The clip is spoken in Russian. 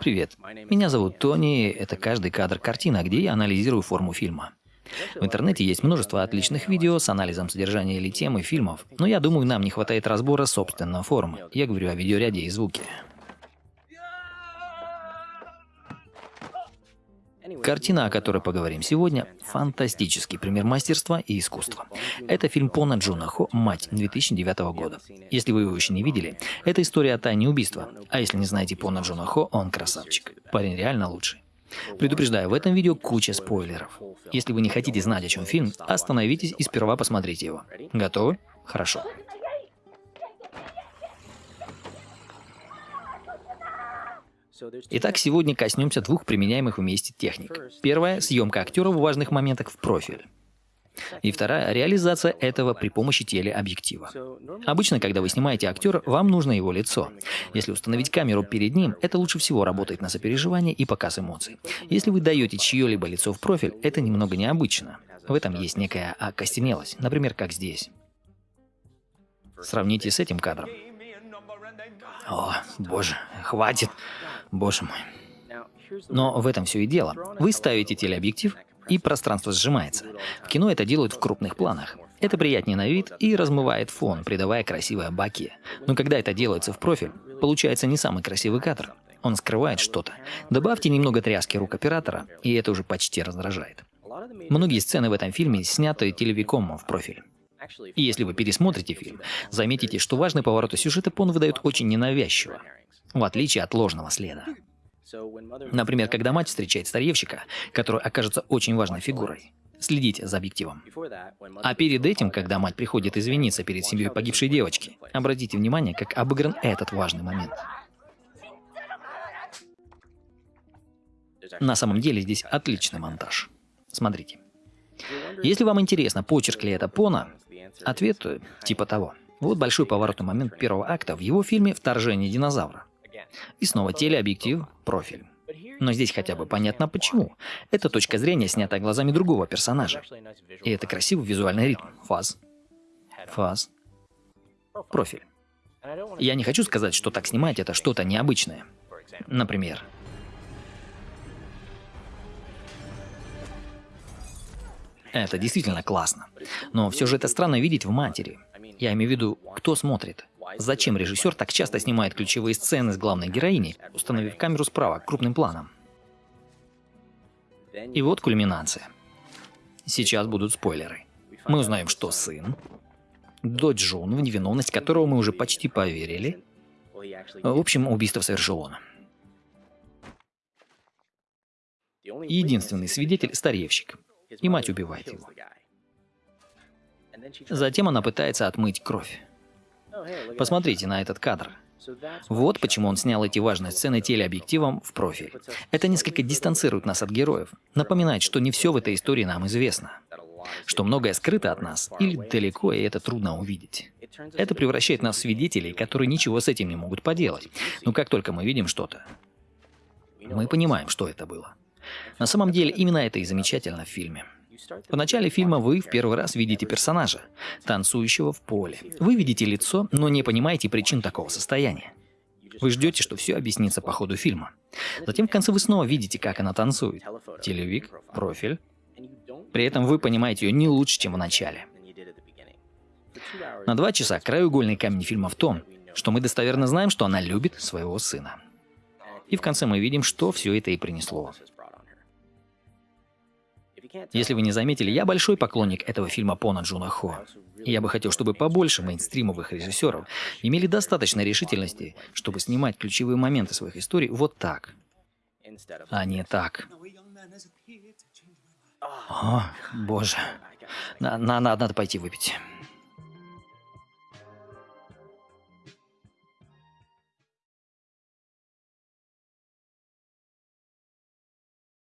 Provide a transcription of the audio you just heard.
Привет. Меня зовут Тони. Это каждый кадр картина, где я анализирую форму фильма. В интернете есть множество отличных видео с анализом содержания или темы фильмов, но я думаю, нам не хватает разбора собственной формы. Я говорю о видеоряде и звуке. Картина, о которой поговорим сегодня, фантастический пример мастерства и искусства. Это фильм Пона Джуна Хо «Мать» 2009 года. Если вы его еще не видели, это история о тайне убийства. А если не знаете Пона Джуна Хо, он красавчик. Парень реально лучший. Предупреждаю, в этом видео куча спойлеров. Если вы не хотите знать, о чем фильм, остановитесь и сперва посмотрите его. Готовы? Хорошо. Итак, сегодня коснемся двух применяемых вместе техник. Первая – съемка актера в важных моментах в профиль. И вторая – реализация этого при помощи телеобъектива. Обычно, когда вы снимаете актера, вам нужно его лицо. Если установить камеру перед ним, это лучше всего работает на сопереживание и показ эмоций. Если вы даете чье-либо лицо в профиль, это немного необычно. В этом есть некая окостенелость, например, как здесь. Сравните с этим кадром. О, боже, хватит. Боже мой. Но в этом все и дело. Вы ставите телеобъектив, и пространство сжимается. В кино это делают в крупных планах. Это приятнее на вид и размывает фон, придавая красивое баки. Но когда это делается в профиль, получается не самый красивый кадр. Он скрывает что-то. Добавьте немного тряски рук оператора, и это уже почти раздражает. Многие сцены в этом фильме сняты телевиком в профиль. И если вы пересмотрите фильм, заметите, что важные повороты сюжета Пон выдает очень ненавязчиво в отличие от ложного следа. Например, когда мать встречает старьевщика, который окажется очень важной фигурой. Следите за объективом. А перед этим, когда мать приходит извиниться перед семьей погибшей девочки, обратите внимание, как обыгран этот важный момент. На самом деле здесь отличный монтаж. Смотрите. Если вам интересно, почерк ли это Пона, ответ типа того. Вот большой поворотный момент первого акта в его фильме «Вторжение динозавра». И снова телеобъектив, профиль. Но здесь хотя бы понятно почему. Эта точка зрения снята глазами другого персонажа. И это красивый визуальный ритм. Фаз. Фаз. Профиль. Я не хочу сказать, что так снимать это что-то необычное. Например, Это действительно классно. Но все же это странно видеть в матери. Я имею в виду, кто смотрит. Зачем режиссер так часто снимает ключевые сцены с главной героиней, установив камеру справа, крупным планом? И вот кульминация. Сейчас будут спойлеры. Мы узнаем, что сын, дочь Джун, в невиновность которого мы уже почти поверили. В общем, убийство совершил он. Единственный свидетель – старевщик. И мать убивает его. Затем она пытается отмыть кровь. Посмотрите на этот кадр. Вот почему он снял эти важные сцены телеобъективом в профиль. Это несколько дистанцирует нас от героев, напоминает, что не все в этой истории нам известно, что многое скрыто от нас или далеко, и это трудно увидеть. Это превращает нас в свидетелей, которые ничего с этим не могут поделать. Но как только мы видим что-то, мы понимаем, что это было. На самом деле, именно это и замечательно в фильме. В начале фильма вы в первый раз видите персонажа, танцующего в поле. Вы видите лицо, но не понимаете причин такого состояния. Вы ждете, что все объяснится по ходу фильма. Затем в конце вы снова видите, как она танцует. Телевик, профиль. При этом вы понимаете ее не лучше, чем в начале. На два часа краеугольный камень фильма в том, что мы достоверно знаем, что она любит своего сына. И в конце мы видим, что все это и принесло. Если вы не заметили, я большой поклонник этого фильма Пона Джуна Хо. И я бы хотел, чтобы побольше мейнстримовых режиссеров имели достаточно решительности, чтобы снимать ключевые моменты своих историй вот так, а не так. О, боже. На, на, надо пойти выпить.